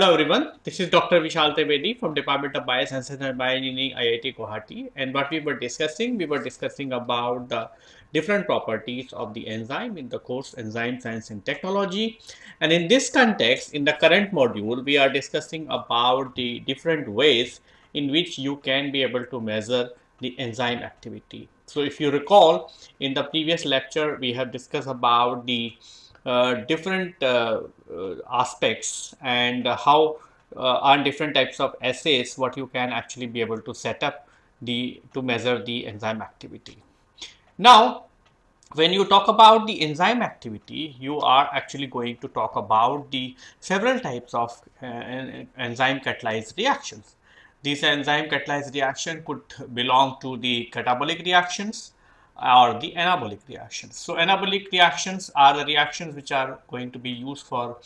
Hello everyone, this is Dr. Vishal Trivedi from Department of Biosciences and Bioengineering IIT Guwahati and what we were discussing, we were discussing about the different properties of the enzyme in the course Enzyme Science and Technology and in this context in the current module we are discussing about the different ways in which you can be able to measure the enzyme activity. So if you recall in the previous lecture we have discussed about the different uh, uh, aspects and how on different types of assays what you can actually be able to set up the to measure the enzyme activity. Now when you talk about the enzyme activity, you are actually going to talk about the several types of uh, enzyme catalyzed reactions. These enzyme catalyzed reaction could belong to the catabolic reactions, or the anabolic reactions. So anabolic reactions are the reactions which are going to be used for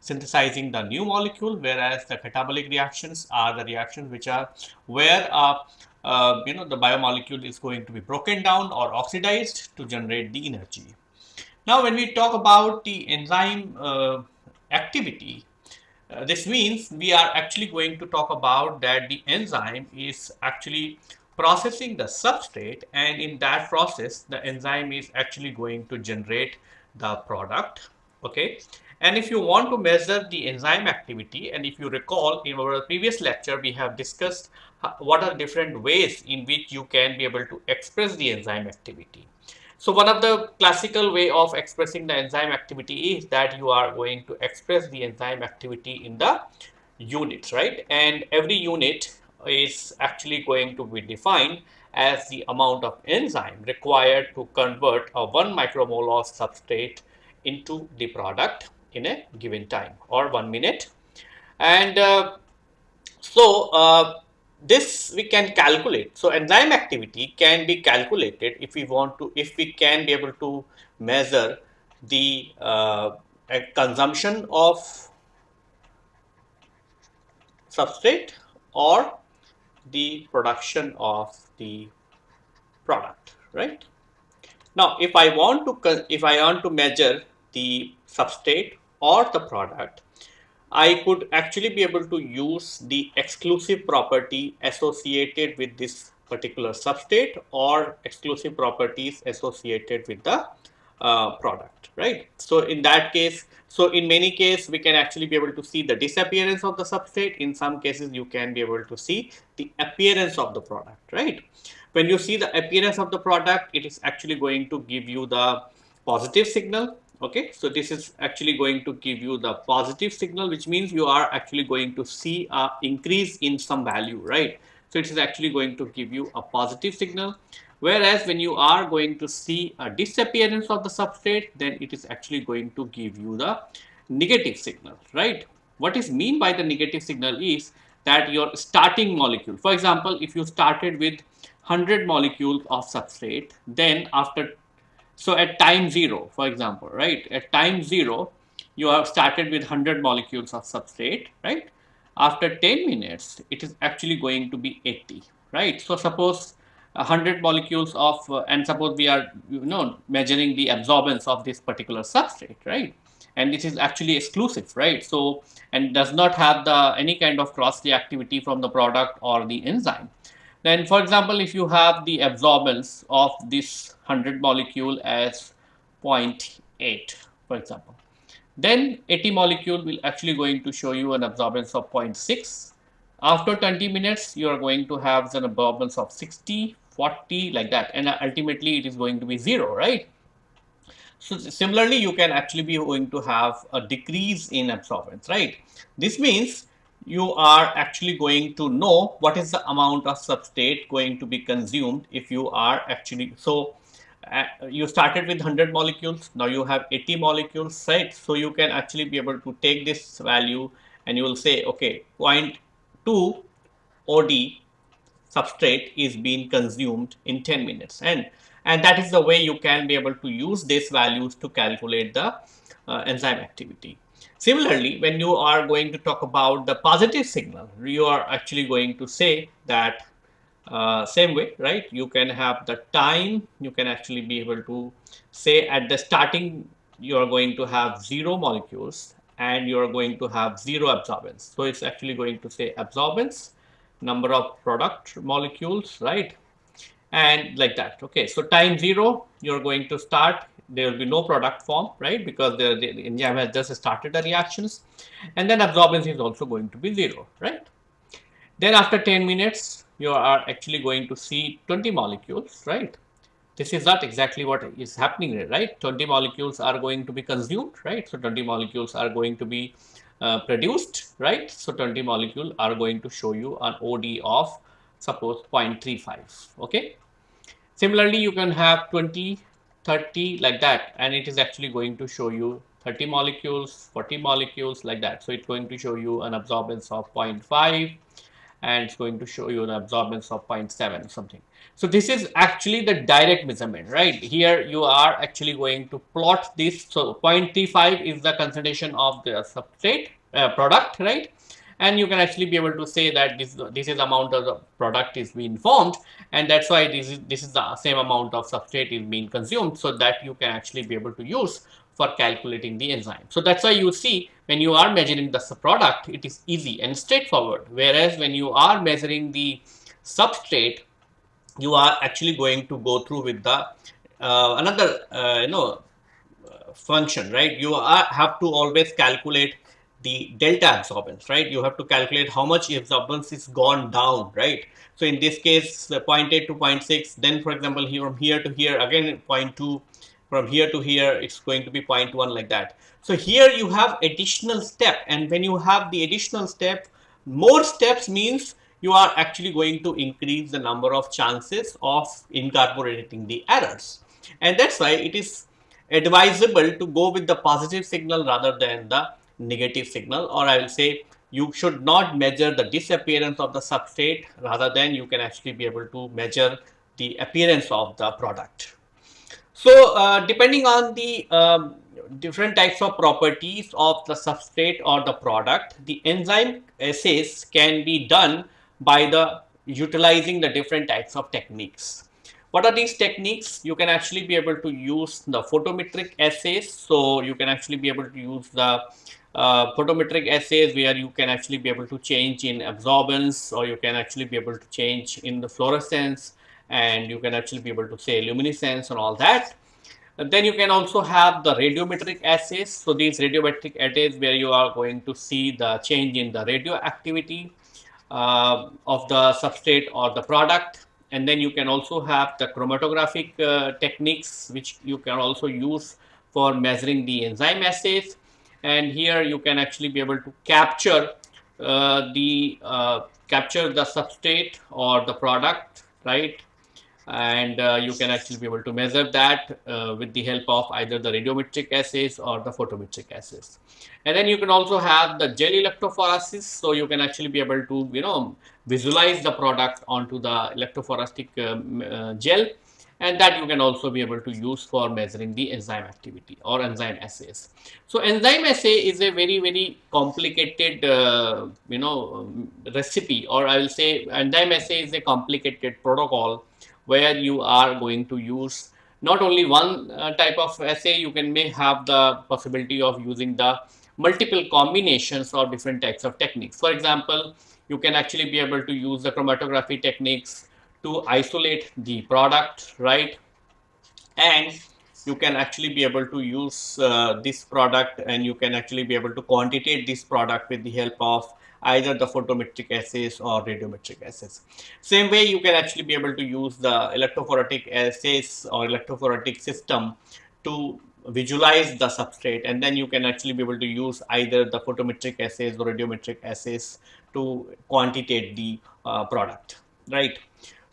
synthesizing the new molecule, whereas the catabolic reactions are the reactions which are where uh, uh, you know the biomolecule is going to be broken down or oxidized to generate the energy. Now, when we talk about the enzyme uh, activity, uh, this means we are actually going to talk about that the enzyme is actually processing the substrate and in that process the enzyme is actually going to generate the product okay? And if you want to measure the enzyme activity and if you recall in our previous lecture we have discussed what are different ways in which you can be able to express the enzyme activity. So one of the classical way of expressing the enzyme activity is that you are going to express the enzyme activity in the units right? And every unit is actually going to be defined as the amount of enzyme required to convert a 1 micromole of substrate into the product in a given time or 1 minute. And uh, so, uh, this we can calculate. So, enzyme activity can be calculated if we want to, if we can be able to measure the uh, consumption of substrate or the production of the product, right? Now, if I want to if I want to measure the substrate or the product, I could actually be able to use the exclusive property associated with this particular substrate or exclusive properties associated with the uh, product, right? So in that case, so in many cases, we can actually be able to see the disappearance of the substrate. In some cases, you can be able to see the appearance of the product, right? When you see the appearance of the product, it is actually going to give you the positive signal. Okay, so this is actually going to give you the positive signal, which means you are actually going to see a increase in some value, right? So it is actually going to give you a positive signal. Whereas when you are going to see a disappearance of the substrate, then it is actually going to give you the negative signal, right? What is mean by the negative signal is that your starting molecule, for example, if you started with 100 molecules of substrate, then after, so at time zero, for example, right? At time zero, you have started with 100 molecules of substrate, right? After 10 minutes, it is actually going to be 80, right? So suppose 100 molecules of uh, and suppose we are you know measuring the absorbance of this particular substrate right? And this is actually exclusive right? So and does not have the any kind of cross reactivity from the product or the enzyme. Then for example if you have the absorbance of this 100 molecule as 0.8 for example then 80 molecule will actually going to show you an absorbance of 0.6 after 20 minutes you are going to have an absorbance of 60 40 like that and ultimately it is going to be 0 right. So similarly you can actually be going to have a decrease in absorbance right. This means you are actually going to know what is the amount of substrate going to be consumed if you are actually so uh, you started with 100 molecules now you have 80 molecules right so you can actually be able to take this value and you will say okay 0.2 OD substrate is being consumed in 10 minutes and and that is the way you can be able to use these values to calculate the uh, enzyme activity. Similarly, when you are going to talk about the positive signal, you are actually going to say that uh, same way, right? You can have the time, you can actually be able to say at the starting, you are going to have zero molecules and you are going to have zero absorbance. So it's actually going to say absorbance, number of product molecules, right? And like that. Okay, so time zero, you're going to start. There will be no product form, right? Because the, enzyme has just started the reactions. And then absorbance is also going to be zero, right? Then after 10 minutes, you are actually going to see 20 molecules, right? This is not exactly what is happening, right? 20 molecules are going to be consumed, right? So 20 molecules are going to be uh, produced, right? So 20 molecule are going to show you an OD of suppose 0.35, okay? Similarly, you can have 20, 30 like that, and it is actually going to show you 30 molecules, 40 molecules like that. So it's going to show you an absorbance of 0.5 and it's going to show you an absorbance of 0.7 something. So this is actually the direct measurement, right? Here you are actually going to plot this. So 0.35 is the concentration of the substrate uh, product, right? And you can actually be able to say that this this is amount of the product is being formed, and that's why this is this is the same amount of substrate is being consumed, so that you can actually be able to use for calculating the enzyme. So that's why you see when you are measuring the product, it is easy and straightforward. Whereas when you are measuring the substrate, you are actually going to go through with the uh, another uh, you know function right you are, have to always calculate the delta absorbance right you have to calculate how much absorbance is gone down right so in this case 0.8 to 0.6 then for example here from here to here again 0.2 from here to here it's going to be 0.1 like that so here you have additional step and when you have the additional step more steps means you are actually going to increase the number of chances of incorporating the errors. And that's why it is advisable to go with the positive signal rather than the negative signal or I will say you should not measure the disappearance of the substrate rather than you can actually be able to measure the appearance of the product. So uh, depending on the um, different types of properties of the substrate or the product, the enzyme assays can be done by the utilizing the different types of techniques. What are these techniques? You can actually be able to use the photometric assays. So you can actually be able to use the uh, photometric assays where you can actually be able to change in absorbance or you can actually be able to change in the fluorescence and you can actually be able to say luminescence and all that. And then you can also have the radiometric assays. So these radiometric assays where you are going to see the change in the radioactivity uh, of the substrate or the product. And then you can also have the chromatographic uh, techniques, which you can also use for measuring the enzyme assays. And here you can actually be able to capture uh, the uh, capture the substrate or the product, right? And uh, you can actually be able to measure that uh, with the help of either the radiometric assays or the photometric assays. And then you can also have the gel electrophoresis, so you can actually be able to you know visualize the product onto the electrophoretic um, uh, gel and that you can also be able to use for measuring the enzyme activity or enzyme assays. So enzyme assay is a very very complicated uh, you know um, recipe or I will say enzyme assay is a complicated protocol where you are going to use not only one uh, type of assay, you can may have the possibility of using the multiple combinations of different types of techniques. For example, you can actually be able to use the chromatography techniques to isolate the product, right? And you can actually be able to use uh, this product and you can actually be able to quantitate this product with the help of either the photometric assays or radiometric assays. Same way you can actually be able to use the electrophoretic assays or electrophoretic system to visualize the substrate and then you can actually be able to use either the photometric assays or radiometric assays to quantitate the uh, product, right?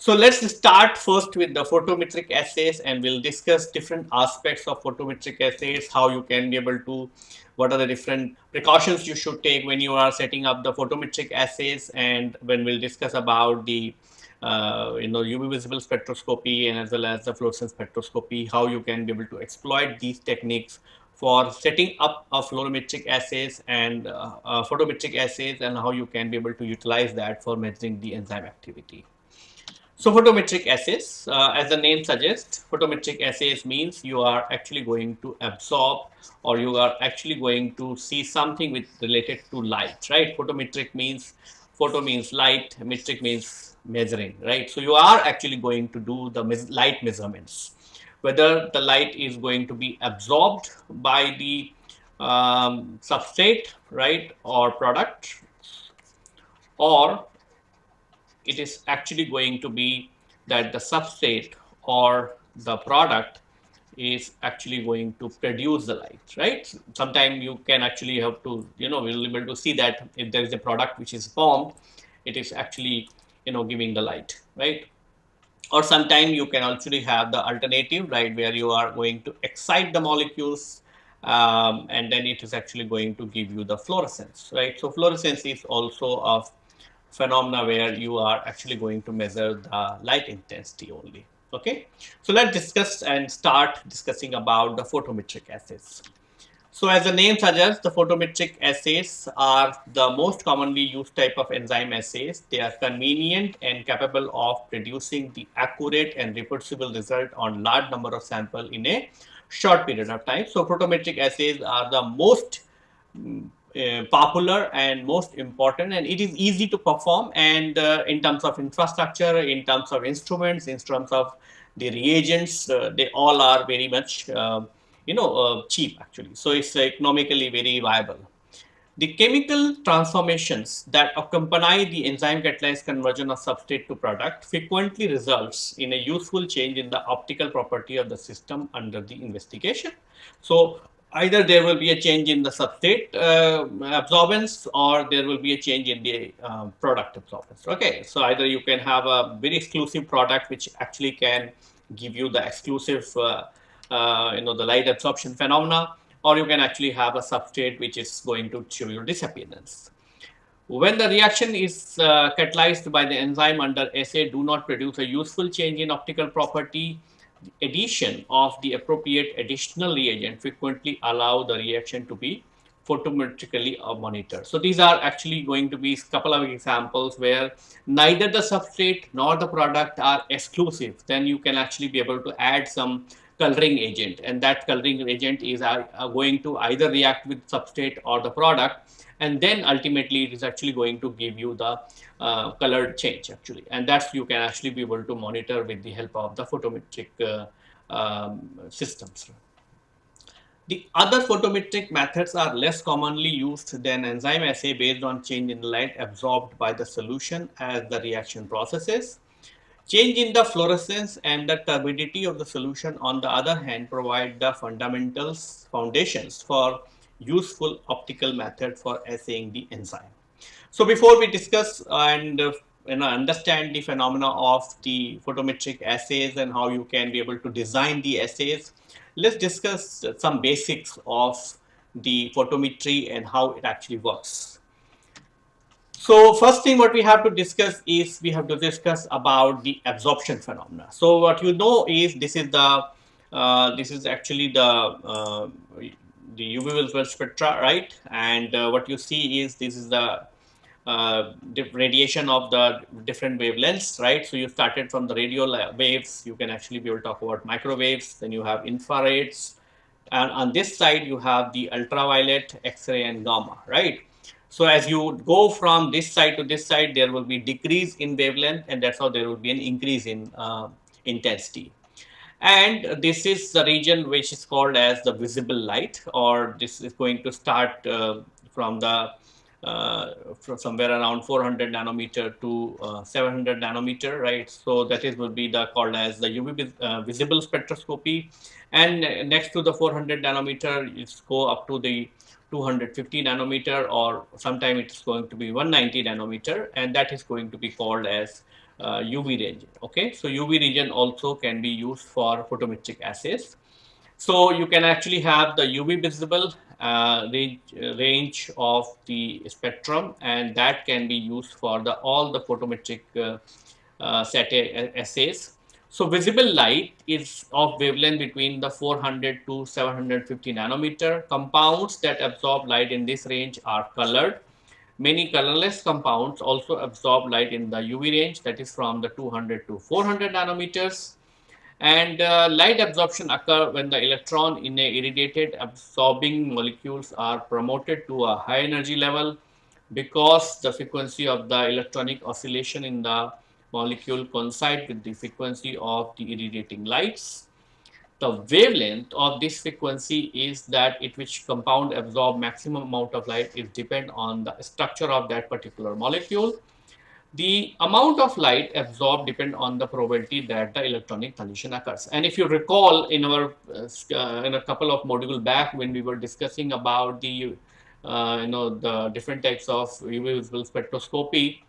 So let's start first with the photometric assays and we'll discuss different aspects of photometric assays, how you can be able to, what are the different precautions you should take when you are setting up the photometric assays and when we'll discuss about the uh, you know UV visible spectroscopy and as well as the fluorescence spectroscopy, how you can be able to exploit these techniques for setting up a fluorometric assays and uh, uh, photometric assays and how you can be able to utilize that for measuring the enzyme activity. So photometric assays, uh, as the name suggests, photometric assays means you are actually going to absorb or you are actually going to see something with related to light, right? Photometric means photo means light, metric means measuring, right? So you are actually going to do the light measurements, whether the light is going to be absorbed by the um, substrate, right, or product, or it is actually going to be that the substrate or the product is actually going to produce the light, right? Sometimes you can actually have to, you know, we'll be able to see that if there is a product which is formed, it is actually, you know, giving the light, right? Or sometimes you can actually have the alternative, right, where you are going to excite the molecules um, and then it is actually going to give you the fluorescence, right? So fluorescence is also of phenomena where you are actually going to measure the light intensity only. Okay, so let's discuss and start discussing about the photometric assays. So as the name suggests, the photometric assays are the most commonly used type of enzyme assays. They are convenient and capable of producing the accurate and reproducible result on large number of sample in a short period of time. So photometric assays are the most uh, popular and most important and it is easy to perform and uh, in terms of infrastructure in terms of instruments in terms of the reagents uh, they all are very much uh, you know uh, cheap actually. So it's economically very viable. The chemical transformations that accompany the enzyme catalyzed conversion of substrate to product frequently results in a useful change in the optical property of the system under the investigation. So either there will be a change in the substrate uh, absorbance or there will be a change in the uh, product absorbance. Okay, so either you can have a very exclusive product which actually can give you the exclusive, uh, uh you know, the light absorption phenomena, or you can actually have a substrate which is going to show you disappearance. When the reaction is uh, catalyzed by the enzyme under assay do not produce a useful change in optical property, addition of the appropriate additional reagent frequently allow the reaction to be photometrically monitored. So these are actually going to be a couple of examples where neither the substrate nor the product are exclusive. Then you can actually be able to add some coloring agent and that coloring agent is uh, going to either react with substrate or the product and then ultimately it is actually going to give you the uh, colored change actually and that's you can actually be able to monitor with the help of the photometric uh, um, systems. The other photometric methods are less commonly used than enzyme assay based on change in light absorbed by the solution as the reaction processes. Change in the fluorescence and the turbidity of the solution on the other hand provide the fundamentals foundations for useful optical method for assaying the enzyme. So before we discuss and uh, you know, understand the phenomena of the photometric assays and how you can be able to design the assays, let's discuss some basics of the photometry and how it actually works. So first thing what we have to discuss is we have to discuss about the absorption phenomena. So what you know is this is the uh, this is actually the uh, the UV visible spectra, right? And uh, what you see is this is the uh, radiation of the different wavelengths, right? So you started from the radio waves, you can actually be able to talk about microwaves, then you have infrareds, and on this side you have the ultraviolet, X-ray and gamma, right? So as you go from this side to this side, there will be decrease in wavelength and that's how there will be an increase in uh, intensity and this is the region which is called as the visible light or this is going to start uh, from the somewhere around 400 nanometer to uh, 700 nanometer right so that is will be the called as the UV uh, visible spectroscopy and next to the 400 nanometer it's go up to the 250 nanometer or sometime it's going to be 190 nanometer and that is going to be called as uh, UV region. Okay, so UV region also can be used for photometric assays. So you can actually have the UV visible uh, range, range of the spectrum and that can be used for the all the photometric uh, uh, set assays. So visible light is of wavelength between the 400 to 750 nanometer. Compounds that absorb light in this range are colored Many colorless compounds also absorb light in the UV range that is from the 200 to 400 nanometers and uh, light absorption occur when the electron in a irradiated absorbing molecules are promoted to a high energy level because the frequency of the electronic oscillation in the molecule coincide with the frequency of the irradiating lights. The wavelength of this frequency is that at which compound absorb maximum amount of light is depend on the structure of that particular molecule the amount of light absorbed depend on the probability that the electronic collision occurs. And if you recall in our uh, in a couple of module back when we were discussing about the uh, you know the different types of UV visible spectroscopy,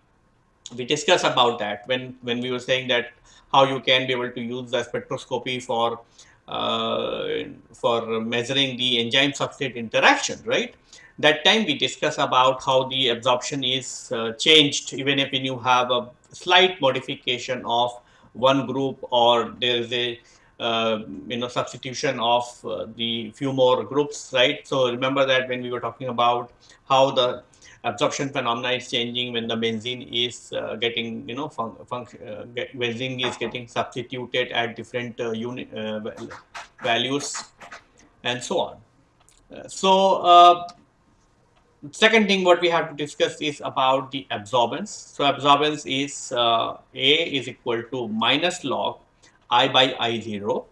we discussed about that when when we were saying that how you can be able to use the spectroscopy for uh, for measuring the enzyme substrate interaction, right? That time we discuss about how the absorption is uh, changed even if when you have a slight modification of one group or there is a uh, you know substitution of uh, the few more groups right? So remember that when we were talking about how the absorption phenomena is changing when the benzene is uh, getting you know uh, benzene is getting substituted at different uh, unit values and so on. So second thing what we have to discuss is about the absorbance. So absorbance is uh, A is equal to minus log I by I0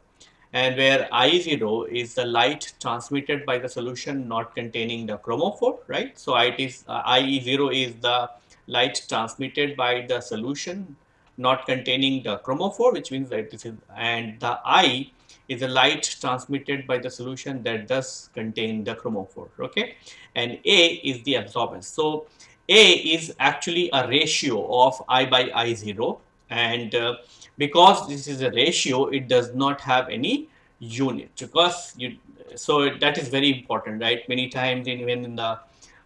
and where I0 is the light transmitted by the solution not containing the chromophore, right? So it is uh, I0 is the light transmitted by the solution not containing the chromophore, which means that this is, and the I is a light transmitted by the solution that does contain the chromophore, okay? And A is the absorbance. So A is actually a ratio of I by I0 and uh, because this is a ratio, it does not have any unit because you, so that is very important, right? Many times in, even in the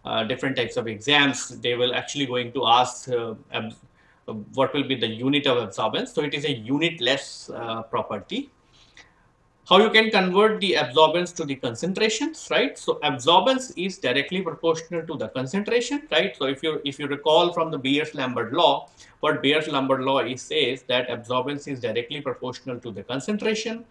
uh, different types of exams, they will actually going to ask uh, what will be the unit of absorbance. So it is a unitless uh, property how you can convert the absorbance to the concentrations, right? So absorbance is directly proportional to the concentration, right? So if you if you recall from the Beer-Lambert law, what Beer-Lambert law is says that absorbance is directly proportional to the concentration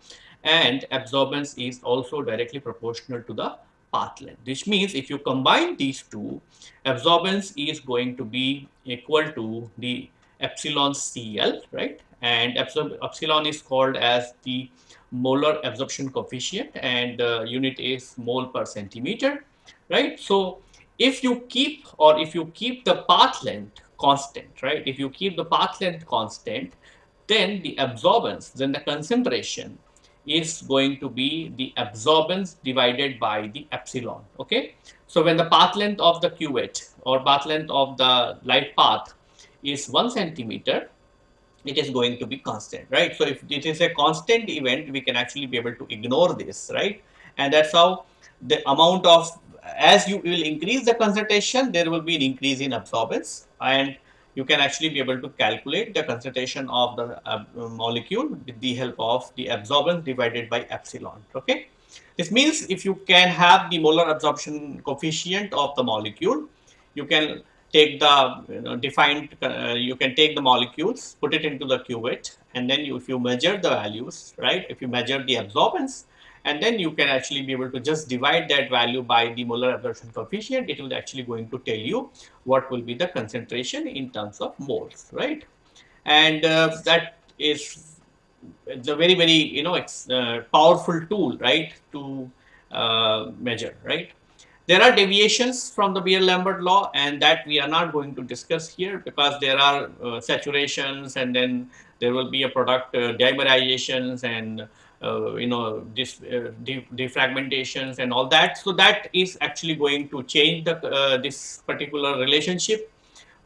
and absorbance is also directly proportional to the path length, which means if you combine these two, absorbance is going to be equal to the epsilon CL, right? And epsilon is called as the molar absorption coefficient and the unit is mole per centimeter, right? So if you keep or if you keep the path length constant, right? If you keep the path length constant, then the absorbance, then the concentration is going to be the absorbance divided by the epsilon, okay? So when the path length of the cuvette or path length of the light path is one centimeter, it is going to be constant, right? So if it is a constant event, we can actually be able to ignore this, right? And that's how the amount of, as you will increase the concentration, there will be an increase in absorbance and you can actually be able to calculate the concentration of the uh, molecule with the help of the absorbance divided by epsilon, okay? This means if you can have the molar absorption coefficient of the molecule, you can take the you know, defined, uh, you can take the molecules, put it into the cuvette, and then you, if you measure the values, right, if you measure the absorbance, and then you can actually be able to just divide that value by the molar absorption coefficient, it will actually going to tell you what will be the concentration in terms of moles, right? And uh, that is a very, very, you know, it's a powerful tool, right, to uh, measure, right? There are deviations from the Beer-Lambert law and that we are not going to discuss here because there are uh, saturations and then there will be a product uh, dimerizations and uh, you know this uh, defragmentations and all that. So that is actually going to change the uh, this particular relationship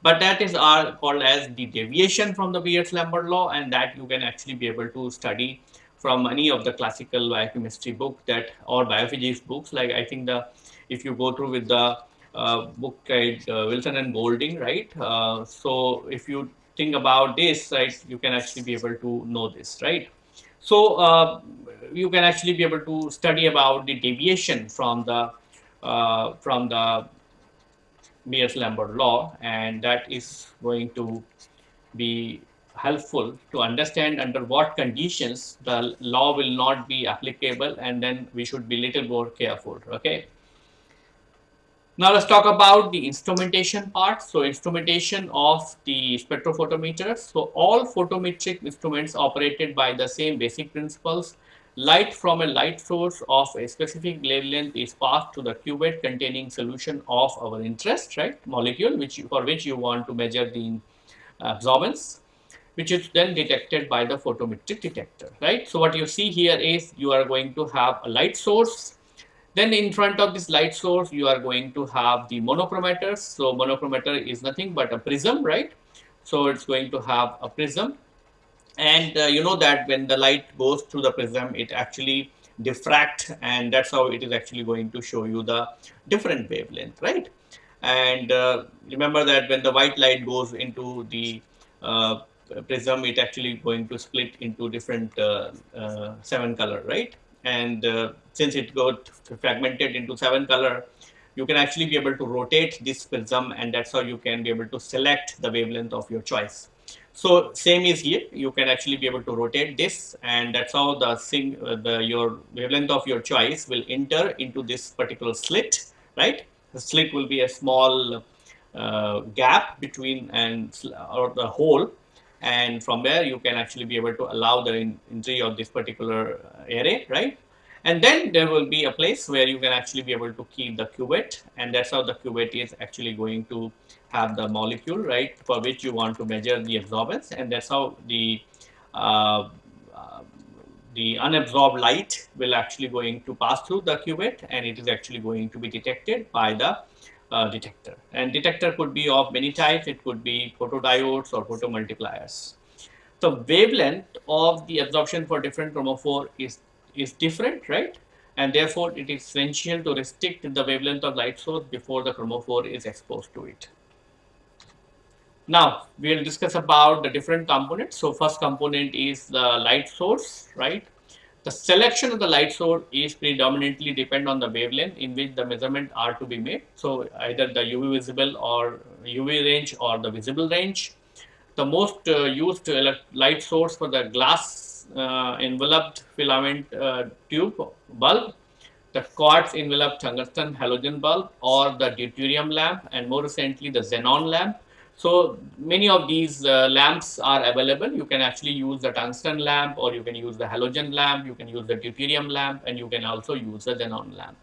but that is are called as the deviation from the Beer-Lambert law and that you can actually be able to study from any of the classical biochemistry book that or biophysics books like I think the if you go through with the uh, book uh, Wilson and Golding, right? Uh, so if you think about this, right, you can actually be able to know this, right? So uh, you can actually be able to study about the deviation from the from the Beer-Lambert law, and that is going to be helpful to understand under what conditions the law will not be applicable, and then we should be little more careful. Okay. Now let's talk about the instrumentation part. So instrumentation of the spectrophotometer. So all photometric instruments operated by the same basic principles. Light from a light source of a specific wavelength is passed to the cuvette containing solution of our interest, right, molecule, which you, for which you want to measure the uh, absorbance, which is then detected by the photometric detector, right. So what you see here is you are going to have a light source then in front of this light source, you are going to have the monochromators. So monochromator is nothing but a prism, right? So it's going to have a prism. And uh, you know that when the light goes through the prism, it actually diffract and that's how it is actually going to show you the different wavelength, right? And uh, remember that when the white light goes into the uh, prism, it actually going to split into different uh, uh, seven color, right? And uh, since it got fragmented into seven color you can actually be able to rotate this prism and that's how you can be able to select the wavelength of your choice. So same is here. You can actually be able to rotate this and that's how the sing uh, the your wavelength of your choice will enter into this particular slit right? The slit will be a small uh, gap between and or the hole and from there you can actually be able to allow the entry of this particular array, right? And then there will be a place where you can actually be able to keep the cuvette and that's how the cuvette is actually going to have the molecule, right, for which you want to measure the absorbance. And that's how the uh, uh, the unabsorbed light will actually going to pass through the cuvette and it is actually going to be detected by the uh, detector. And detector could be of many types. It could be photodiodes or photomultipliers. The wavelength of the absorption for different chromophore is, is different, right? And therefore, it is essential to restrict the wavelength of light source before the chromophore is exposed to it. Now, we will discuss about the different components. So, first component is the light source, right? The selection of the light source is predominantly depend on the wavelength in which the measurement are to be made. So either the UV visible or UV range or the visible range. The most uh, used light source for the glass uh, enveloped filament uh, tube bulb, the quartz enveloped tungsten halogen bulb or the deuterium lamp and more recently the xenon lamp so many of these uh, lamps are available. You can actually use the tungsten lamp or you can use the halogen lamp, you can use the deuterium lamp and you can also use the xenon lamp.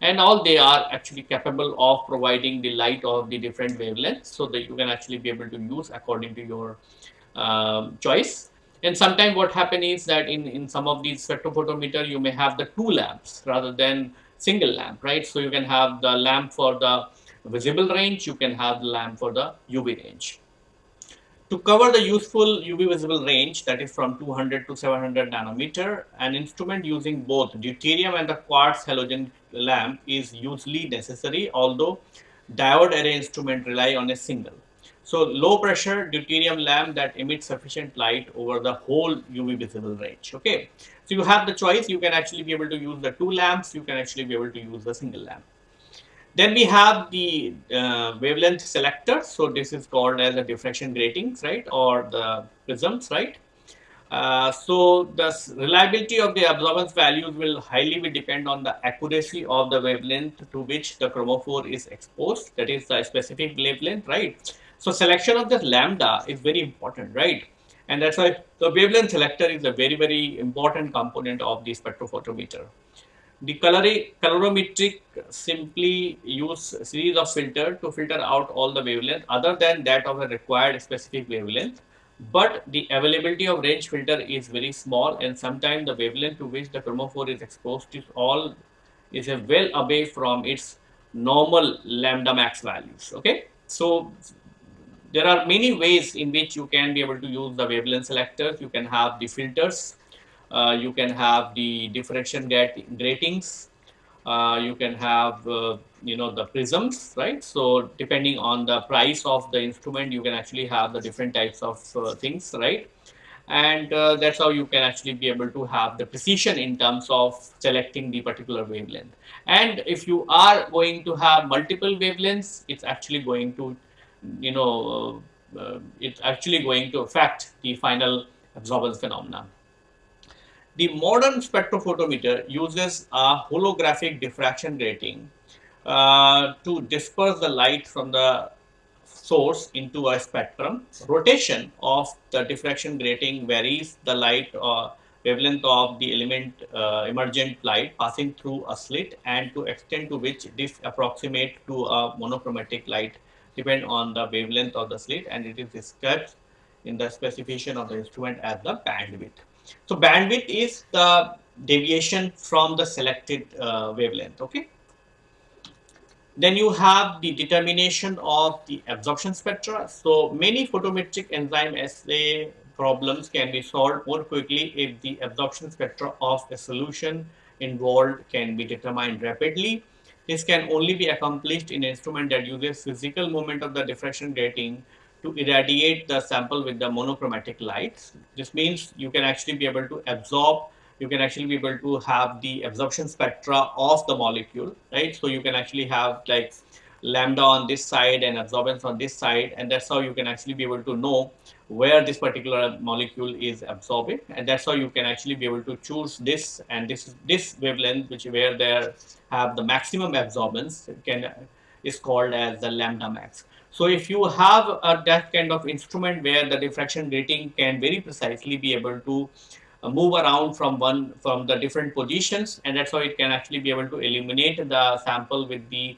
And all they are actually capable of providing the light of the different wavelengths so that you can actually be able to use according to your um, choice. And sometimes what happens is that in, in some of these spectrophotometer, you may have the two lamps rather than single lamp, right? So you can have the lamp for the visible range, you can have the lamp for the UV range. To cover the useful UV visible range that is from 200 to 700 nanometer, an instrument using both deuterium and the quartz halogen lamp is usually necessary although diode array instrument rely on a single. So low pressure deuterium lamp that emits sufficient light over the whole UV visible range. Okay. So you have the choice, you can actually be able to use the two lamps, you can actually be able to use the single lamp. Then we have the uh, wavelength selector. So this is called as the diffraction gratings, right, or the prisms, right. Uh, so the reliability of the absorbance values will highly be depend on the accuracy of the wavelength to which the chromophore is exposed. That is the specific wavelength, right. So selection of the lambda is very important, right. And that's why the wavelength selector is a very, very important component of the spectrophotometer. The colorimetric simply use a series of filter to filter out all the wavelength other than that of a required specific wavelength. But the availability of range filter is very small and sometimes the wavelength to which the chromophore is exposed is all is a well away from its normal lambda max values. Okay, so there are many ways in which you can be able to use the wavelength selectors. You can have the filters uh, you can have the diffraction gratings. Uh, you can have, uh, you know, the prisms, right? So depending on the price of the instrument, you can actually have the different types of uh, things, right? and uh, that's how you can actually be able to have the precision in terms of selecting the particular wavelength and if you are going to have multiple wavelengths it's actually going to you know it's actually going to affect the final absorbance phenomena the modern spectrophotometer uses a holographic diffraction grating uh, to disperse the light from the source into a spectrum. Rotation of the diffraction grating varies the light uh, wavelength of the element uh, emergent light passing through a slit and to extent to which this approximate to a monochromatic light depend on the wavelength of the slit and it is described in the specification of the instrument as the bandwidth. So, bandwidth is the deviation from the selected uh, wavelength. Okay. Then you have the determination of the absorption spectra. So, many photometric enzyme assay problems can be solved more quickly if the absorption spectra of a solution involved can be determined rapidly. This can only be accomplished in an instrument that uses physical movement of the diffraction grating to irradiate the sample with the monochromatic lights. This means you can actually be able to absorb you can actually be able to have the absorption spectra of the molecule, right? So you can actually have like lambda on this side and absorbance on this side and that's how you can actually be able to know where this particular molecule is absorbing and that's how you can actually be able to choose this and this this wavelength which where there have the maximum absorbance can is called as the lambda max so if you have a, that kind of instrument where the diffraction grating can very precisely be able to uh, move around from one from the different positions and that's how it can actually be able to illuminate the sample with the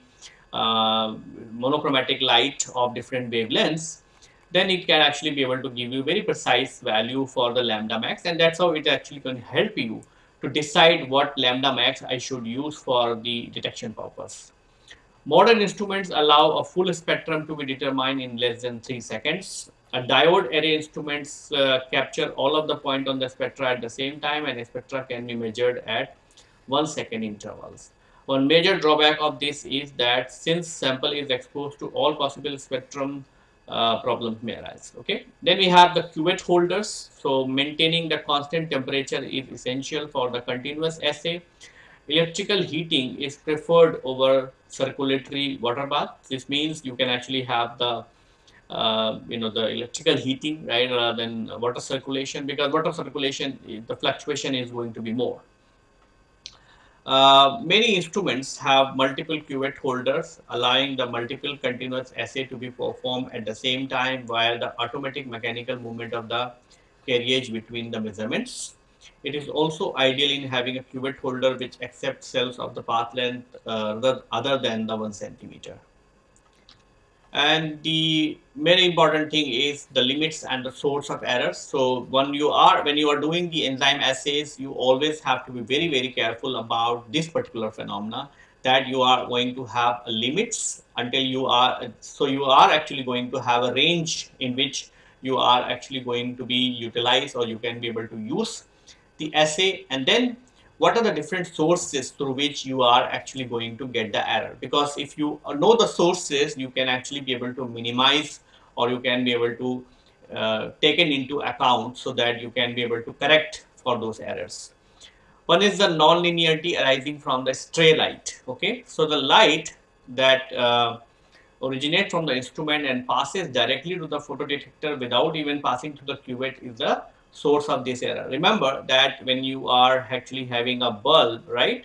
uh, monochromatic light of different wavelengths then it can actually be able to give you very precise value for the lambda max and that's how it actually can help you to decide what lambda max I should use for the detection purpose. Modern instruments allow a full spectrum to be determined in less than 3 seconds a diode array instruments uh, capture all of the point on the spectra at the same time and spectra can be measured at 1 second intervals. One major drawback of this is that since sample is exposed to all possible spectrum uh, problems may arise. Okay. Then we have the cuvette holders. So maintaining the constant temperature is essential for the continuous assay. Electrical heating is preferred over circulatory water bath. This means you can actually have the uh, you know the electrical heating right rather than water circulation because water circulation the fluctuation is going to be more. Uh, many instruments have multiple cuvette holders allowing the multiple continuous assay to be performed at the same time via the automatic mechanical movement of the carriage between the measurements. It is also ideal in having a cuvette holder which accepts cells of the path length uh, other than the 1 centimeter. And the very important thing is the limits and the source of errors. So when you are when you are doing the enzyme assays you always have to be very very careful about this particular phenomena that you are going to have limits until you are so you are actually going to have a range in which you are actually going to be utilized or you can be able to use the assay and then what are the different sources through which you are actually going to get the error because if you know the sources you can actually be able to minimize or you can be able to uh, take it into account so that you can be able to correct for those errors. One is the non-linearity arising from the stray light. Okay, so the light that uh, originates from the instrument and passes directly to the photodetector without even passing through the cuvette is the source of this error. Remember that when you are actually having a bulb, right?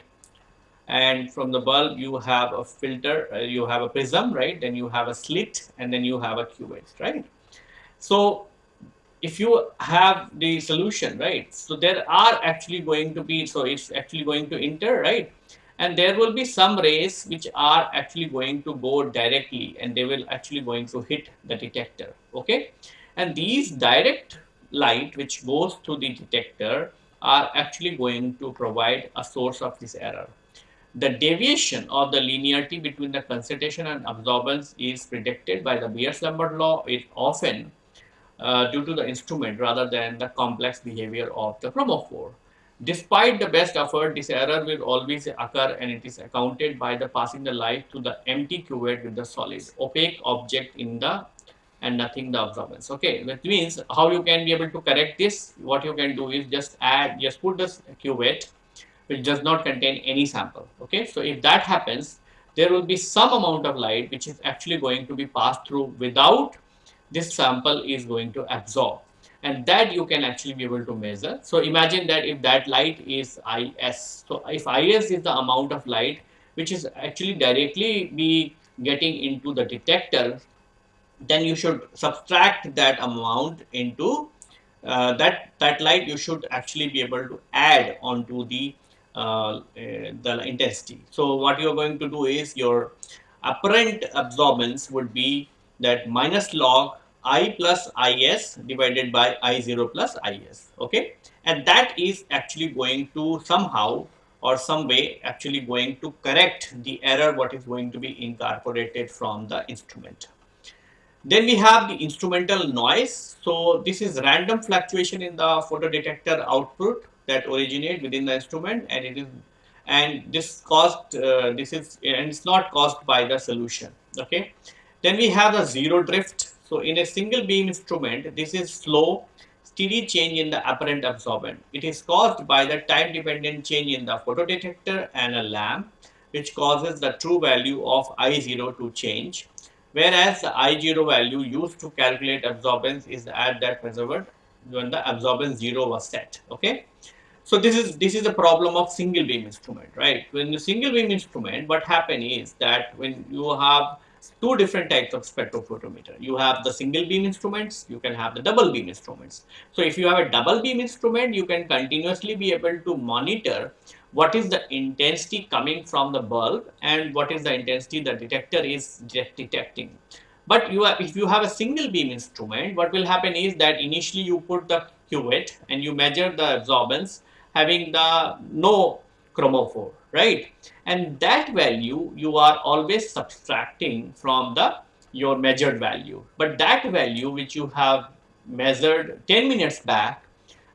And from the bulb you have a filter, uh, you have a prism, right? Then you have a slit and then you have a cuvette, right? So if you have the solution, right? So there are actually going to be, so it's actually going to enter, right? And there will be some rays which are actually going to go directly and they will actually going to hit the detector, okay? And these direct light which goes through the detector are actually going to provide a source of this error. The deviation of the linearity between the concentration and absorbance is predicted by the Beer-Lambert law is often uh, due to the instrument rather than the complex behavior of the chromophore. Despite the best effort, this error will always occur and it is accounted by the passing the light to the empty cuvette with the solid opaque object in the and nothing the absorbance. Okay, that means how you can be able to correct this? What you can do is just add, just put this cuvette which does not contain any sample. Okay, so if that happens, there will be some amount of light which is actually going to be passed through without this sample is going to absorb and that you can actually be able to measure. So imagine that if that light is IS, so if IS is the amount of light which is actually directly be getting into the detector, then you should subtract that amount into uh, that that light you should actually be able to add onto the uh, the intensity. So what you are going to do is your apparent absorbance would be that minus log i plus is divided by i0 plus is okay and that is actually going to somehow or some way actually going to correct the error what is going to be incorporated from the instrument then we have the instrumental noise so this is random fluctuation in the photodetector output that originate within the instrument and it is and this caused uh, this is and it's not caused by the solution okay then we have the zero drift so in a single beam instrument, this is slow, steady change in the apparent absorbance. It is caused by the time dependent change in the photodetector and a lamp, which causes the true value of I0 to change. Whereas the I0 value used to calculate absorbance is at that preserved when the absorbance 0 was set. Okay. So this is this is the problem of single beam instrument, right? When the single beam instrument, what happen is that when you have two different types of spectrophotometer. You have the single beam instruments, you can have the double beam instruments. So if you have a double beam instrument, you can continuously be able to monitor what is the intensity coming from the bulb and what is the intensity the detector is detecting. But you have, if you have a single beam instrument, what will happen is that initially you put the cuvette and you measure the absorbance having the no chromophore right and that value you are always subtracting from the your measured value but that value which you have measured 10 minutes back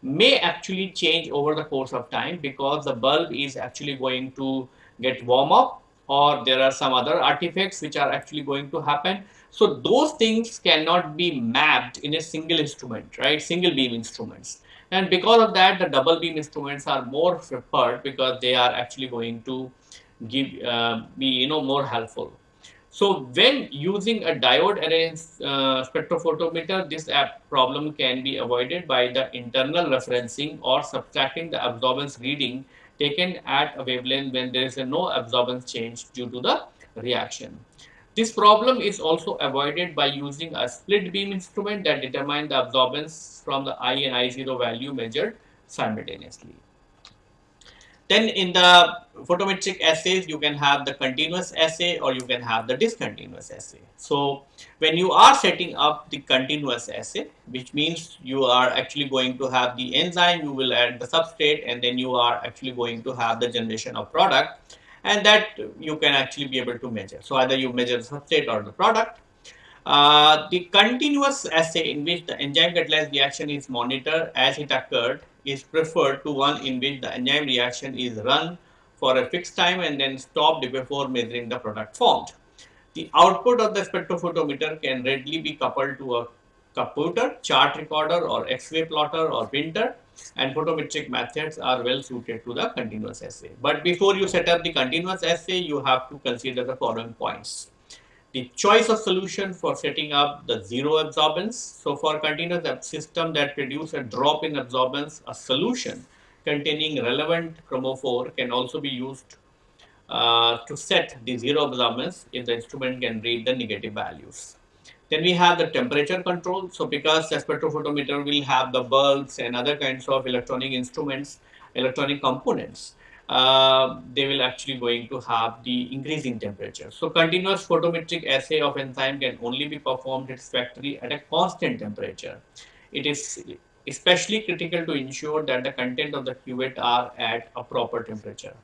may actually change over the course of time because the bulb is actually going to get warm up or there are some other artifacts which are actually going to happen. So those things cannot be mapped in a single instrument right? Single beam instruments. And because of that the double beam instruments are more preferred because they are actually going to give uh, be you know more helpful so when using a diode array uh, spectrophotometer this problem can be avoided by the internal referencing or subtracting the absorbance reading taken at a wavelength when there is a no absorbance change due to the reaction this problem is also avoided by using a split beam instrument that determine the absorbance from the I and I0 value measured simultaneously. Then in the photometric assays, you can have the continuous assay or you can have the discontinuous assay. So when you are setting up the continuous assay, which means you are actually going to have the enzyme, you will add the substrate and then you are actually going to have the generation of product and that you can actually be able to measure. So either you measure the substrate or the product. Uh, the continuous assay in which the enzyme catalyzed reaction is monitored as it occurred is preferred to one in which the enzyme reaction is run for a fixed time and then stopped before measuring the product formed. The output of the spectrophotometer can readily be coupled to a computer, chart recorder or X-Y plotter or printer and photometric methods are well suited to the continuous assay. But before you set up the continuous assay, you have to consider the following points. The choice of solution for setting up the zero absorbance. So for continuous system that produce a drop in absorbance, a solution containing relevant chromophore can also be used uh, to set the zero absorbance if the instrument can read the negative values. Then we have the temperature control. So because the spectrophotometer will have the bulbs and other kinds of electronic instruments, electronic components, uh, they will actually going to have the increasing temperature. So continuous photometric assay of enzyme can only be performed satisfactorily at a constant temperature. It is especially critical to ensure that the content of the cuvette are at a proper temperature.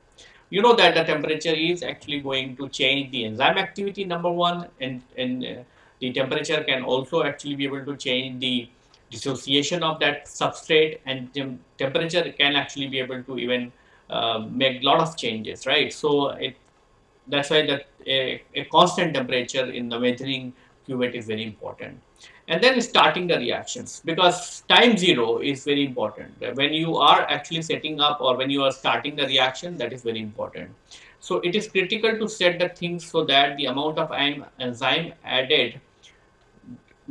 You know that the temperature is actually going to change the enzyme activity number one and, and uh, the temperature can also actually be able to change the dissociation of that substrate and tem temperature can actually be able to even uh, make a lot of changes, right? So it that's why that a, a, constant temperature in the measuring cuvette is very important. And then starting the reactions because time zero is very important. When you are actually setting up or when you are starting the reaction, that is very important. So it is critical to set the things so that the amount of enzyme added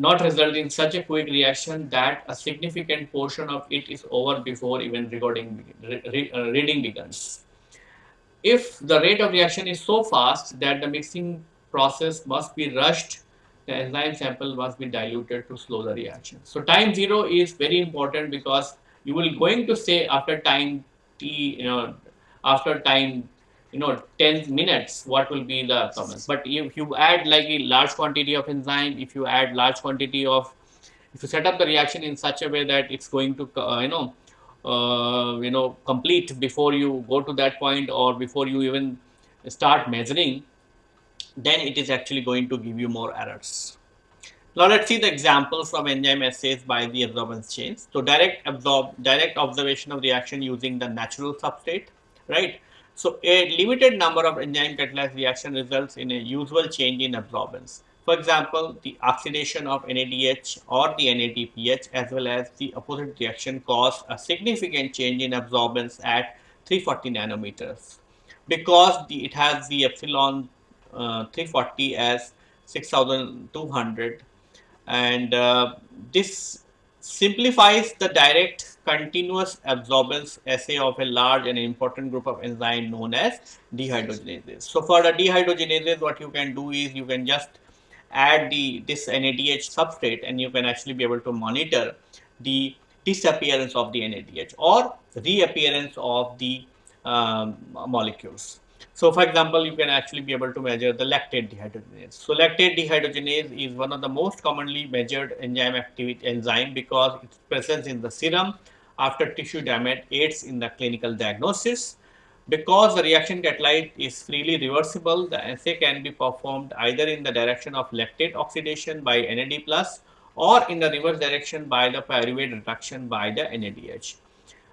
not result in such a quick reaction that a significant portion of it is over before even recording, re, uh, reading begins. If the rate of reaction is so fast that the mixing process must be rushed, the enzyme sample must be diluted to slow the reaction. So time zero is very important because you will going to say after time t, you know, after time you know 10 minutes what will be the comments but if you add like a large quantity of enzyme if you add large quantity of if you set up the reaction in such a way that it's going to uh, you know uh, you know complete before you go to that point or before you even start measuring then it is actually going to give you more errors. Now let's see the examples of enzyme assays by the absorbance chains. So direct absorb direct observation of reaction using the natural substrate right so a limited number of enzyme catalyzed reaction results in a usual change in absorbance. For example, the oxidation of NADH or the NADPH as well as the opposite reaction cause a significant change in absorbance at 340 nanometers because the, it has the epsilon uh, 340 as 6200 and uh, this simplifies the direct continuous absorbance assay of a large and important group of enzyme known as dehydrogenases. So for the dehydrogenases, what you can do is you can just add the this NADH substrate and you can actually be able to monitor the disappearance of the NADH or reappearance of the um, molecules. So for example, you can actually be able to measure the lactate dehydrogenase. So lactate dehydrogenase is one of the most commonly measured enzyme activity enzyme because its presence in the serum after tissue damage aids in the clinical diagnosis. Because the reaction catalyte is freely reversible, the assay can be performed either in the direction of lactate oxidation by NAD plus or in the reverse direction by the pyruvate reduction by the NADH.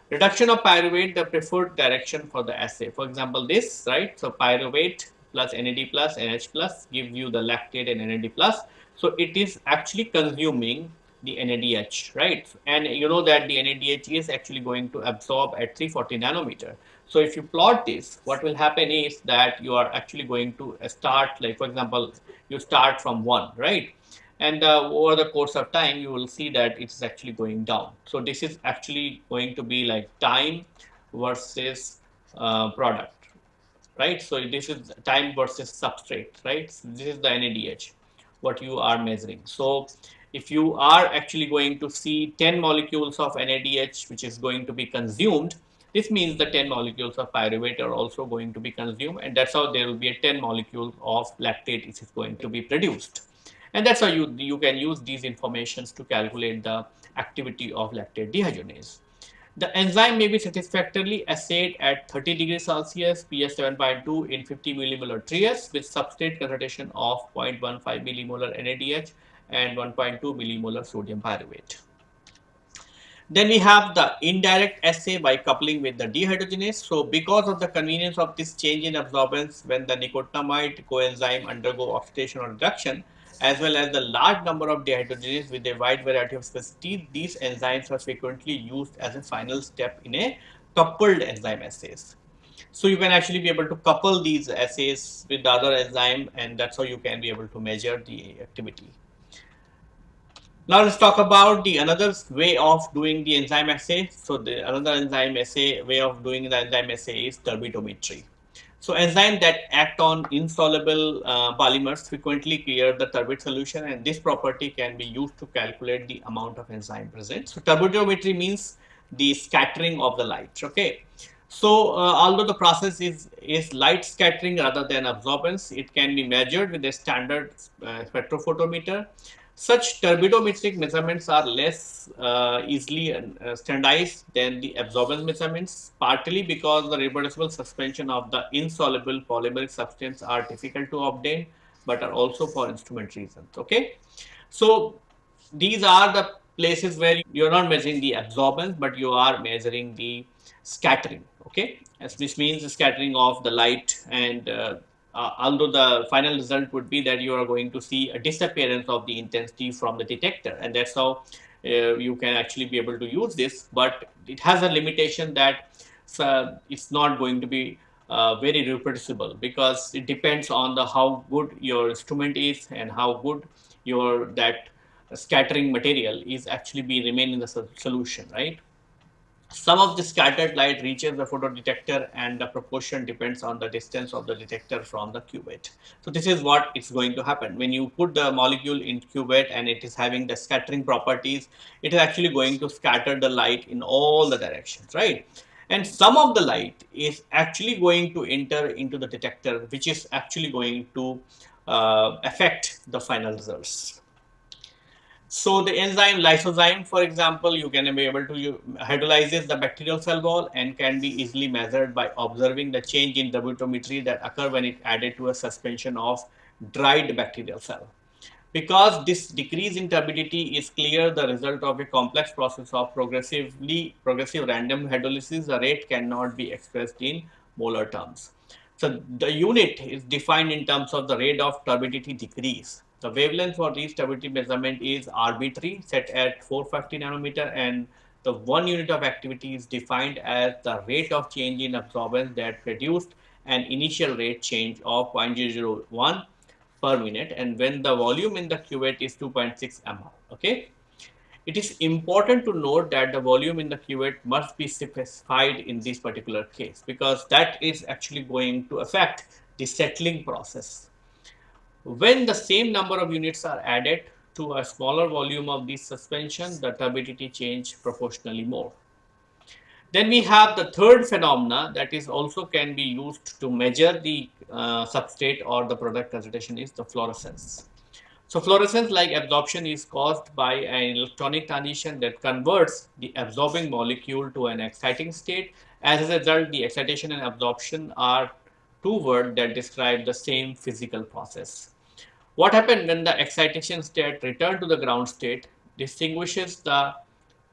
Reduction of pyruvate, the preferred direction for the assay. For example, this, right? So pyruvate plus NAD plus, NH plus gives you the lactate and NAD plus. So it is actually consuming the NADH, right? And you know that the NADH is actually going to absorb at 340 nanometer. So if you plot this, what will happen is that you are actually going to start, like for example, you start from one, right? And uh, over the course of time you will see that it's actually going down. So this is actually going to be like time versus uh, product right? So this is time versus substrate right? So this is the NADH what you are measuring. So if you are actually going to see 10 molecules of NADH which is going to be consumed this means the 10 molecules of pyruvate are also going to be consumed and that's how there will be a 10 molecules of lactate which is going to be produced and that's how you, you can use these informations to calculate the activity of lactate dehydrogenase. The enzyme may be satisfactorily assayed at 30 degrees Celsius, pH 7.2 in 50 millimolar Tris with substrate concentration of 0.15 millimolar NADH and 1.2 millimolar sodium pyruvate. Then we have the indirect assay by coupling with the dehydrogenase. So because of the convenience of this change in absorbance when the nicotinamide coenzyme undergo oxidation or reduction, as well as the large number of dehydrogenases with a wide variety of specificity, these enzymes are frequently used as a final step in a coupled enzyme assays. So you can actually be able to couple these assays with the other enzyme and that's how you can be able to measure the activity. Now let's talk about the another way of doing the enzyme assay. So the another enzyme assay way of doing the enzyme assay is turbidometry. So enzymes that act on insoluble uh, polymers frequently clear the turbid solution and this property can be used to calculate the amount of enzyme present. So turbidometry means the scattering of the light. Okay. So uh, although the process is, is light scattering rather than absorbance, it can be measured with a standard uh, spectrophotometer such turbidometric measurements are less uh, easily uh, standardized than the absorbance measurements, partly because the reproducible suspension of the insoluble polymeric substance are difficult to obtain, but are also for instrument reasons. Okay, so these are the places where you're not measuring the absorbance, but you are measuring the scattering. Okay, as this means the scattering of the light and uh, uh, although the final result would be that you are going to see a disappearance of the intensity from the detector and that's how uh, you can actually be able to use this. But it has a limitation that uh, it's not going to be uh, very reproducible because it depends on the how good your instrument is and how good your that scattering material is actually be remain in the solution right some of the scattered light reaches the photodetector and the proportion depends on the distance of the detector from the cuvette. So this is what is going to happen when you put the molecule in cuvette and it is having the scattering properties, it is actually going to scatter the light in all the directions, right? And some of the light is actually going to enter into the detector, which is actually going to uh, affect the final results. So the enzyme lysozyme, for example, you can be able to hydrolyzes the bacterial cell wall and can be easily measured by observing the change in turbidimetry that occur when it added to a suspension of dried bacterial cell. Because this decrease in turbidity is clear the result of a complex process of progressively progressive random hydrolysis, the rate cannot be expressed in molar terms. So the unit is defined in terms of the rate of turbidity decrease the wavelength for this stability measurement is arbitrary, set at 450 nanometer, and the one unit of activity is defined as the rate of change in absorbance that produced an initial rate change of 0.001 per minute and when the volume in the cuvette is 2.6 ml. Okay. It is important to note that the volume in the cuvette must be specified in this particular case because that is actually going to affect the settling process when the same number of units are added to a smaller volume of this suspension, the turbidity change proportionally more. Then we have the third phenomena that is also can be used to measure the uh, substrate or the product concentration is the fluorescence. So fluorescence like absorption is caused by an electronic transition that converts the absorbing molecule to an exciting state. As a result, the excitation and absorption are two words that describe the same physical process. What happened when the excitation state returned to the ground state distinguishes the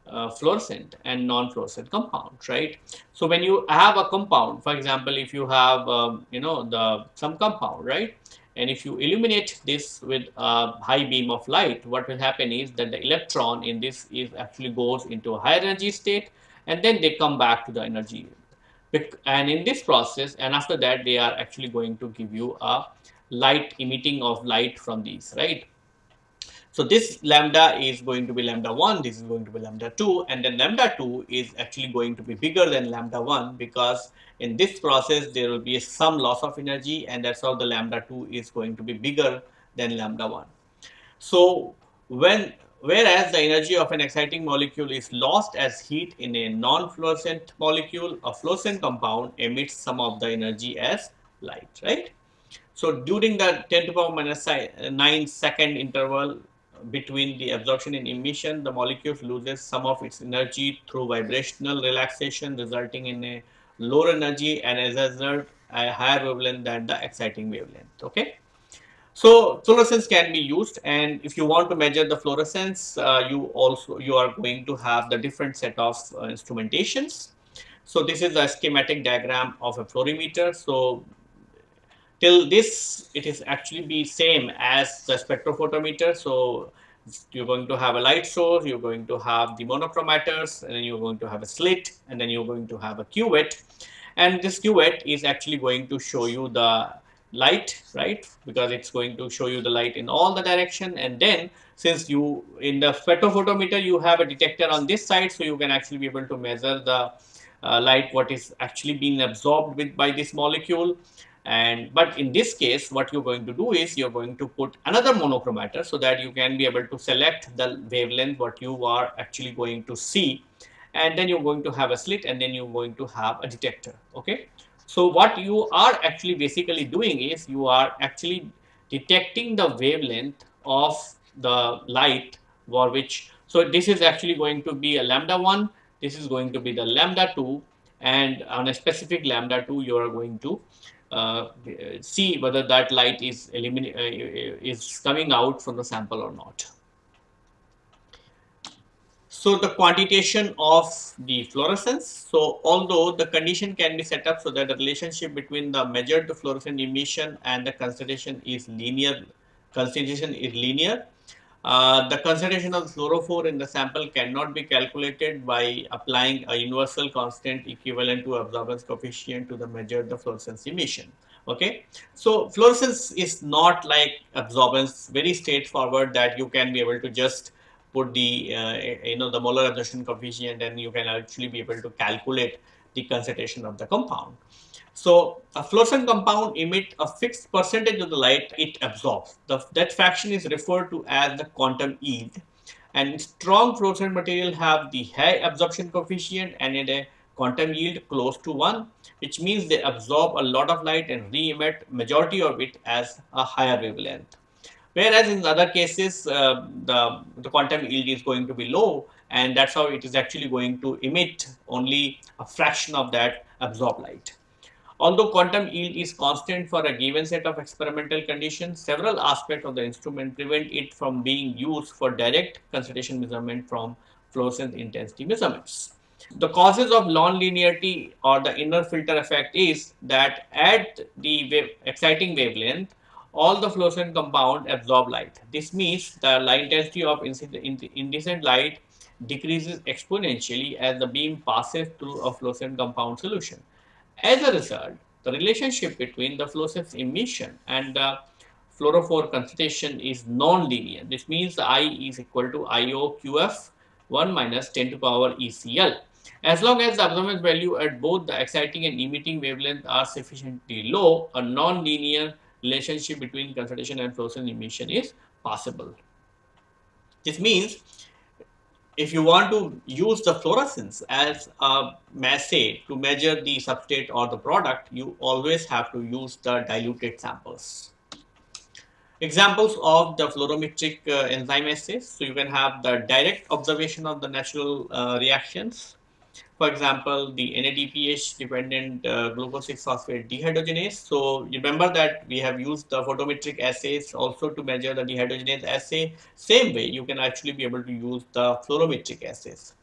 uh, fluorescent and non-fluorescent compound, right? So when you have a compound, for example, if you have, um, you know, the some compound, right? And if you illuminate this with a high beam of light, what will happen is that the electron in this is actually goes into a higher energy state and then they come back to the energy. And in this process, and after that, they are actually going to give you a light emitting of light from these, right? So this lambda is going to be lambda 1, this is going to be lambda 2 and then lambda 2 is actually going to be bigger than lambda 1 because in this process there will be some loss of energy and that's how the lambda 2 is going to be bigger than lambda 1. So when whereas the energy of an exciting molecule is lost as heat in a non-fluorescent molecule, a fluorescent compound emits some of the energy as light, right? So during the 10 to the power minus 9 second interval between the absorption and emission, the molecule loses some of its energy through vibrational relaxation resulting in a lower energy and as a result a higher wavelength than the exciting wavelength. Okay. So fluorescence can be used and if you want to measure the fluorescence, uh, you also you are going to have the different set of uh, instrumentations. So this is a schematic diagram of a fluorimeter. So till this it is actually be same as the spectrophotometer. So you're going to have a light source you're going to have the monochromators and then you're going to have a slit and then you're going to have a cuvette and this cuvette is actually going to show you the light right? Because it's going to show you the light in all the direction. And then since you in the spectrophotometer you have a detector on this side so you can actually be able to measure the uh, light what is actually being absorbed with by this molecule and but in this case what you're going to do is you're going to put another monochromator so that you can be able to select the wavelength what you are actually going to see. And then you're going to have a slit and then you're going to have a detector okay? So what you are actually basically doing is you are actually detecting the wavelength of the light for which so this is actually going to be a lambda 1 this is going to be the lambda 2 and on a specific lambda 2 you are going to see whether that light is uh, is coming out from the sample or not. So the quantitation of the fluorescence. So although the condition can be set up so that the relationship between the measured fluorescent emission and the concentration is linear, concentration is linear. Uh, the concentration of fluorophore in the sample cannot be calculated by applying a universal constant equivalent to absorbance coefficient to the measured the fluorescence emission. Okay? So fluorescence is not like absorbance. Very straightforward that you can be able to just put the uh, you know the molar absorption coefficient and you can actually be able to calculate the concentration of the compound so a fluorescent compound emit a fixed percentage of the light it absorbs the, that fraction is referred to as the quantum yield and strong fluorescent material have the high absorption coefficient and a quantum yield close to 1 which means they absorb a lot of light and re-emit majority of it as a higher wavelength. Whereas in other cases, uh, the, the quantum yield is going to be low and that's how it is actually going to emit only a fraction of that absorbed light. Although quantum yield is constant for a given set of experimental conditions, several aspects of the instrument prevent it from being used for direct concentration measurement from fluorescence intensity measurements. The causes of non-linearity or the inner filter effect is that at the wave, exciting wavelength, all the fluorescent compound absorb light. This means the light intensity of incandescent light decreases exponentially as the beam passes through a fluorescent compound solution. As a result, the relationship between the fluorescence emission and the fluorophore concentration is non-linear. This means I is equal to IOQF 1 minus 10 to power ECL. As long as the absorbance value at both the exciting and emitting wavelength are sufficiently low, a non-linear relationship between concentration and fluorescence emission is possible. This means if you want to use the fluorescence as a assay to measure the substrate or the product, you always have to use the diluted samples. Examples of the fluorometric uh, enzyme assays. So you can have the direct observation of the natural uh, reactions for example, the NADPH dependent uh, glucose 6 phosphate dehydrogenase. So remember that we have used the photometric assays also to measure the dehydrogenase assay. Same way, you can actually be able to use the fluorometric assays.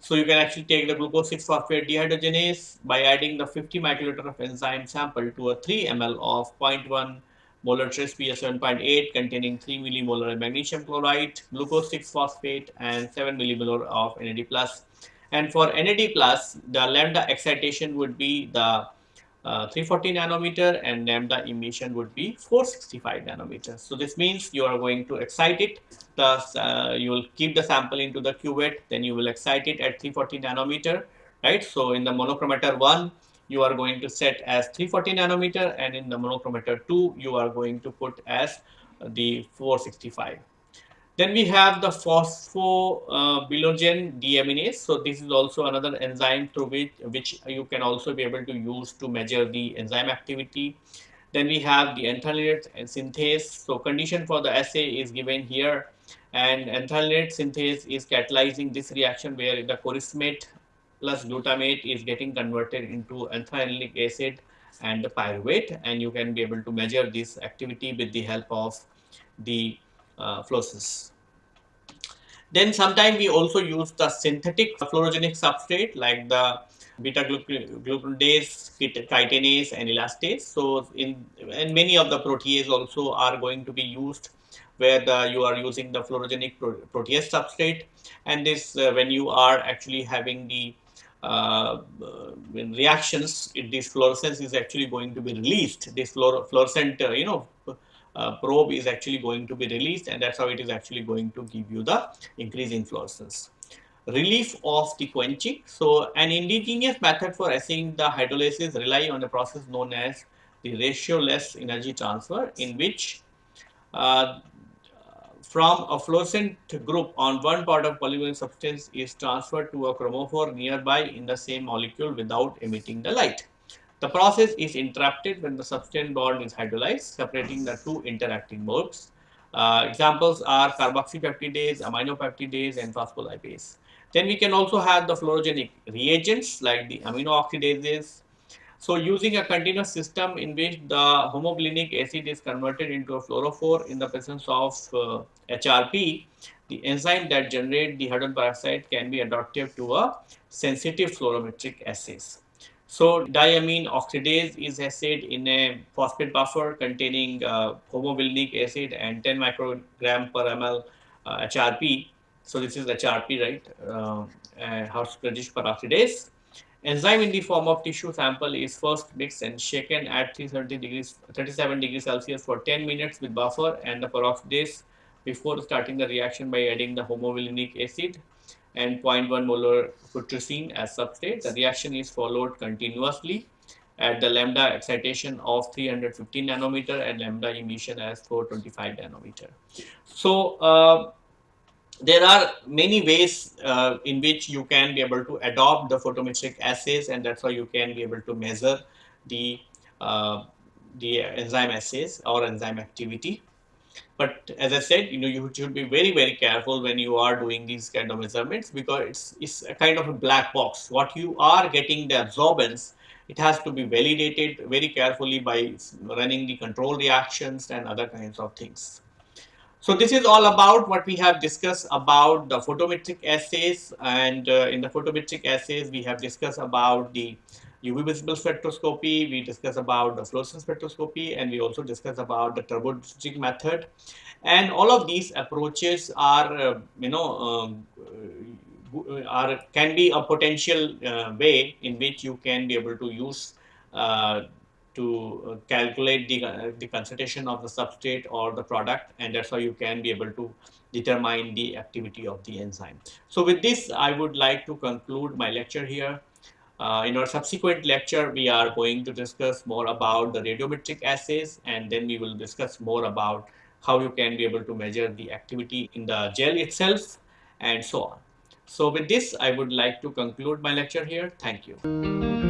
So you can actually take the glucose 6 phosphate dehydrogenase by adding the 50 microliter of enzyme sample to a 3 ml of 0.1 molar Tris pH 7.8 containing 3 millimolar magnesium chloride, glucose 6 phosphate and 7 millimolar of NAD plus and for NAD plus, the lambda excitation would be the uh, 340 nanometer and lambda emission would be 465 nanometers. So this means you are going to excite it, thus uh, you will keep the sample into the cuvette, then you will excite it at 340 nanometer, right? So in the monochromator 1, you are going to set as 340 nanometer and in the monochromator 2, you are going to put as the 465. Then we have the porphobilinogen deaminase. So this is also another enzyme through which, which you can also be able to use to measure the enzyme activity. Then we have the anthranilate synthase. So condition for the assay is given here and anthranilate synthase is catalyzing this reaction where the chorismate plus glutamate is getting converted into anthranilic acid and the pyruvate and you can be able to measure this activity with the help of the uh, fluorescence. Then sometimes we also use the synthetic fluorogenic substrate like the beta glucuronidase, chitinase and elastase. So in and many of the protease also are going to be used where the, you are using the fluorogenic protease substrate and this uh, when you are actually having the uh, uh, reactions, this fluorescence is actually going to be released. This fluor fluorescent, uh, you know, uh, probe is actually going to be released and that's how it is actually going to give you the increase in fluorescence. Relief of the quenching. So an indigenous method for assaying the hydrolysis rely on a process known as the radiationless energy transfer in which uh, from a fluorescent group on one part of polymer substance is transferred to a chromophore nearby in the same molecule without emitting the light. The process is interrupted when the substrate bond is hydrolyzed, separating the two interacting modes. Uh, examples are carboxypeptidase, aminopeptidase, and phospholipase. Then we can also have the fluorogenic reagents like the amino oxidases. So using a continuous system in which the homovanillic acid is converted into a fluorophore in the presence of uh, HRP, the enzyme that generate the hydrogen peroxide can be adaptive to a sensitive fluorometric assays. So diamine oxidase is assayed in a phosphate buffer containing uh, acid and 10 microgram per ml uh, HRP. So this is HRP, right? Uh, uh, peroxidase. Enzyme in the form of tissue sample is first mixed and shaken at 330 degrees, 37 degrees Celsius for 10 minutes with buffer and the peroxidase before starting the reaction by adding the homovanillic acid and 0.1 molar putrescine as substrate. The reaction is followed continuously at the lambda excitation of 315 nanometer and lambda emission as 425 nanometer. So, uh, there are many ways uh, in which you can be able to adopt the photometric assays and that's why you can be able to measure the uh, the enzyme assays or enzyme activity. But as I said, you know, you should be very, very careful when you are doing these kind of measurements because it's, it's a kind of a black box. What you are getting the absorbance, it has to be validated very carefully by running the control reactions and other kinds of things. So this is all about what we have discussed about the photometric assays and uh, in the photometric assays we have discussed about the UV visible spectroscopy, we discuss about the fluorescence spectroscopy, and we also discuss about the turbojig method. And all of these approaches are, uh, you know, um, uh, are can be a potential uh, way in which you can be able to use uh, to uh, calculate the, uh, the concentration of the substrate or the product and that's how you can be able to determine the activity of the enzyme. So with this I would like to conclude my lecture here. Uh, in our subsequent lecture, we are going to discuss more about the radiometric assays and then we will discuss more about how you can be able to measure the activity in the gel itself and so on. So with this, I would like to conclude my lecture here. Thank you.